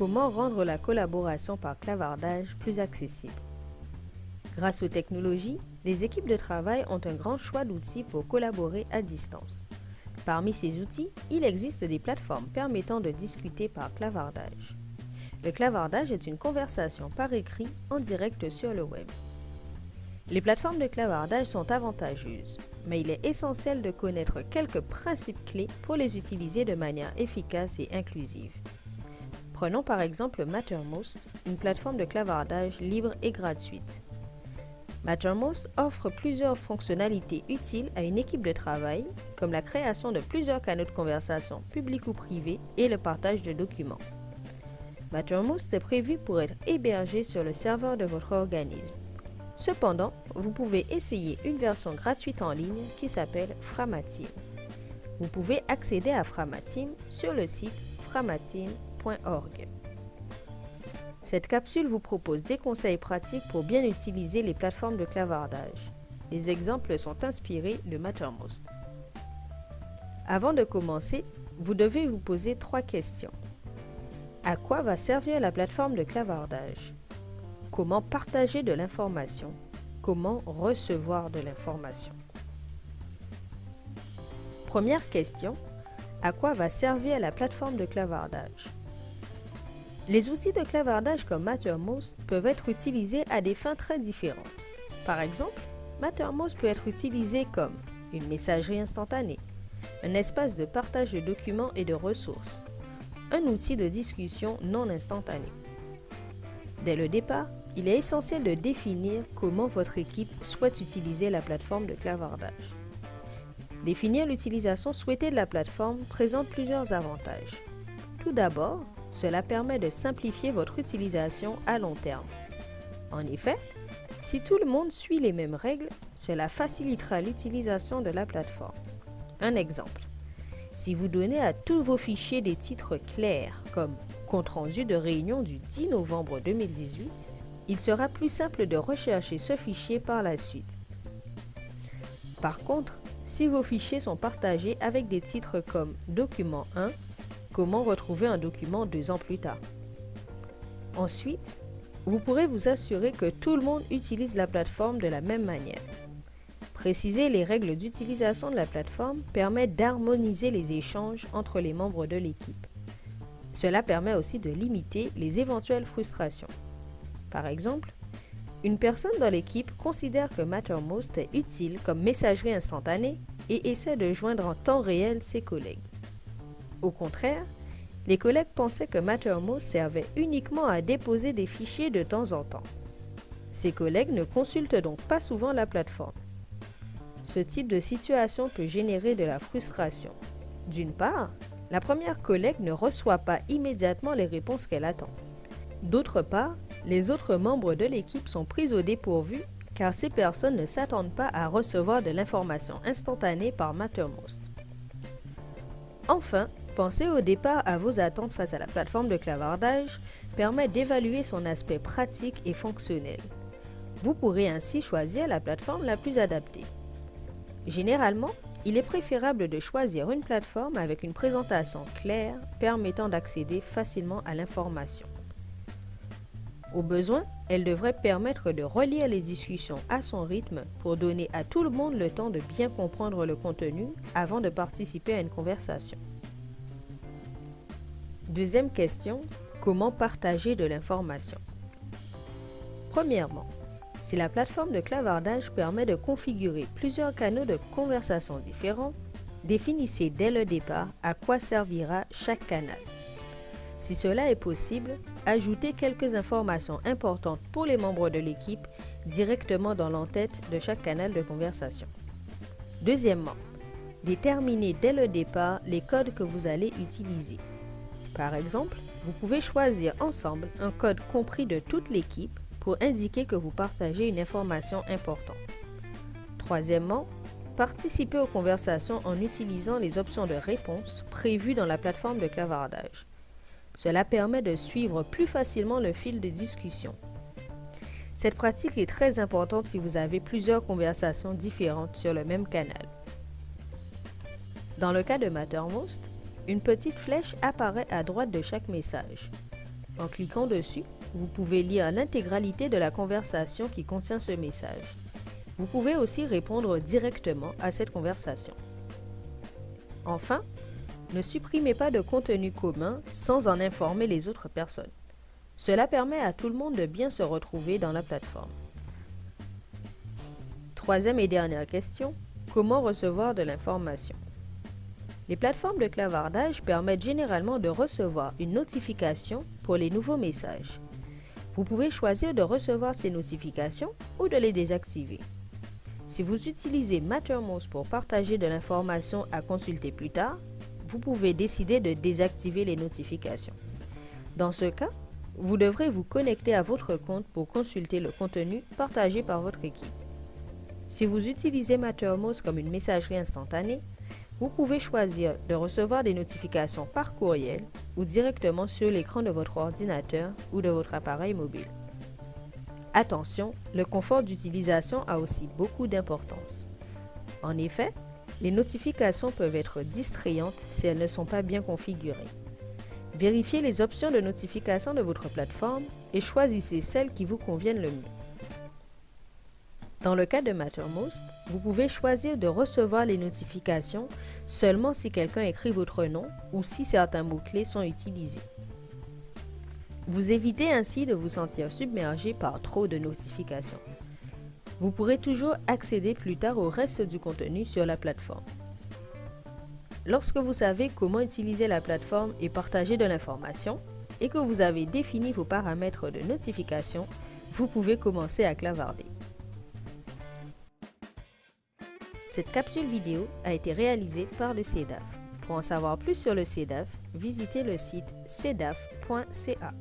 Comment rendre la collaboration par clavardage plus accessible Grâce aux technologies, les équipes de travail ont un grand choix d'outils pour collaborer à distance. Parmi ces outils, il existe des plateformes permettant de discuter par clavardage. Le clavardage est une conversation par écrit en direct sur le web. Les plateformes de clavardage sont avantageuses, mais il est essentiel de connaître quelques principes clés pour les utiliser de manière efficace et inclusive. Prenons par exemple Mattermost, une plateforme de clavardage libre et gratuite. Mattermost offre plusieurs fonctionnalités utiles à une équipe de travail, comme la création de plusieurs canaux de conversation publics ou privés et le partage de documents. Mattermost est prévu pour être hébergé sur le serveur de votre organisme. Cependant, vous pouvez essayer une version gratuite en ligne qui s'appelle Framateam. Vous pouvez accéder à Framateam sur le site framateam.com cette capsule vous propose des conseils pratiques pour bien utiliser les plateformes de clavardage. Les exemples sont inspirés de Mattermost. Avant de commencer, vous devez vous poser trois questions. À quoi va servir la plateforme de clavardage Comment partager de l'information Comment recevoir de l'information Première question. À quoi va servir la plateforme de clavardage les outils de clavardage comme Mattermost peuvent être utilisés à des fins très différentes. Par exemple, Mattermost peut être utilisé comme une messagerie instantanée, un espace de partage de documents et de ressources, un outil de discussion non instantané. Dès le départ, il est essentiel de définir comment votre équipe souhaite utiliser la plateforme de clavardage. Définir l'utilisation souhaitée de la plateforme présente plusieurs avantages. Tout d'abord, cela permet de simplifier votre utilisation à long terme. En effet, si tout le monde suit les mêmes règles, cela facilitera l'utilisation de la plateforme. Un exemple. Si vous donnez à tous vos fichiers des titres clairs comme compte rendu de réunion du 10 novembre 2018, il sera plus simple de rechercher ce fichier par la suite. Par contre, si vos fichiers sont partagés avec des titres comme document 1, Comment retrouver un document deux ans plus tard Ensuite, vous pourrez vous assurer que tout le monde utilise la plateforme de la même manière. Préciser les règles d'utilisation de la plateforme permet d'harmoniser les échanges entre les membres de l'équipe. Cela permet aussi de limiter les éventuelles frustrations. Par exemple, une personne dans l'équipe considère que Mattermost est utile comme messagerie instantanée et essaie de joindre en temps réel ses collègues. Au contraire, les collègues pensaient que Mattermost servait uniquement à déposer des fichiers de temps en temps. Ces collègues ne consultent donc pas souvent la plateforme. Ce type de situation peut générer de la frustration. D'une part, la première collègue ne reçoit pas immédiatement les réponses qu'elle attend. D'autre part, les autres membres de l'équipe sont pris au dépourvu car ces personnes ne s'attendent pas à recevoir de l'information instantanée par Mattermost. Enfin, Penser au départ à vos attentes face à la plateforme de clavardage permet d'évaluer son aspect pratique et fonctionnel. Vous pourrez ainsi choisir la plateforme la plus adaptée. Généralement, il est préférable de choisir une plateforme avec une présentation claire permettant d'accéder facilement à l'information. Au besoin, elle devrait permettre de relire les discussions à son rythme pour donner à tout le monde le temps de bien comprendre le contenu avant de participer à une conversation. Deuxième question, comment partager de l'information? Premièrement, si la plateforme de clavardage permet de configurer plusieurs canaux de conversation différents, définissez dès le départ à quoi servira chaque canal. Si cela est possible, ajoutez quelques informations importantes pour les membres de l'équipe directement dans l'entête de chaque canal de conversation. Deuxièmement, déterminez dès le départ les codes que vous allez utiliser. Par exemple, vous pouvez choisir ensemble un code compris de toute l'équipe pour indiquer que vous partagez une information importante. Troisièmement, participez aux conversations en utilisant les options de réponse prévues dans la plateforme de clavardage. Cela permet de suivre plus facilement le fil de discussion. Cette pratique est très importante si vous avez plusieurs conversations différentes sur le même canal. Dans le cas de Mattermost, une petite flèche apparaît à droite de chaque message. En cliquant dessus, vous pouvez lire l'intégralité de la conversation qui contient ce message. Vous pouvez aussi répondre directement à cette conversation. Enfin, ne supprimez pas de contenu commun sans en informer les autres personnes. Cela permet à tout le monde de bien se retrouver dans la plateforme. Troisième et dernière question, comment recevoir de l'information? Les plateformes de clavardage permettent généralement de recevoir une notification pour les nouveaux messages. Vous pouvez choisir de recevoir ces notifications ou de les désactiver. Si vous utilisez Mattermost pour partager de l'information à consulter plus tard, vous pouvez décider de désactiver les notifications. Dans ce cas, vous devrez vous connecter à votre compte pour consulter le contenu partagé par votre équipe. Si vous utilisez Mattermost comme une messagerie instantanée, vous pouvez choisir de recevoir des notifications par courriel ou directement sur l'écran de votre ordinateur ou de votre appareil mobile. Attention, le confort d'utilisation a aussi beaucoup d'importance. En effet, les notifications peuvent être distrayantes si elles ne sont pas bien configurées. Vérifiez les options de notification de votre plateforme et choisissez celles qui vous conviennent le mieux. Dans le cas de Mattermost, vous pouvez choisir de recevoir les notifications seulement si quelqu'un écrit votre nom ou si certains mots-clés sont utilisés. Vous évitez ainsi de vous sentir submergé par trop de notifications. Vous pourrez toujours accéder plus tard au reste du contenu sur la plateforme. Lorsque vous savez comment utiliser la plateforme et partager de l'information, et que vous avez défini vos paramètres de notification, vous pouvez commencer à clavarder. Cette capsule vidéo a été réalisée par le CEDAF. Pour en savoir plus sur le CEDAF, visitez le site cedaf.ca.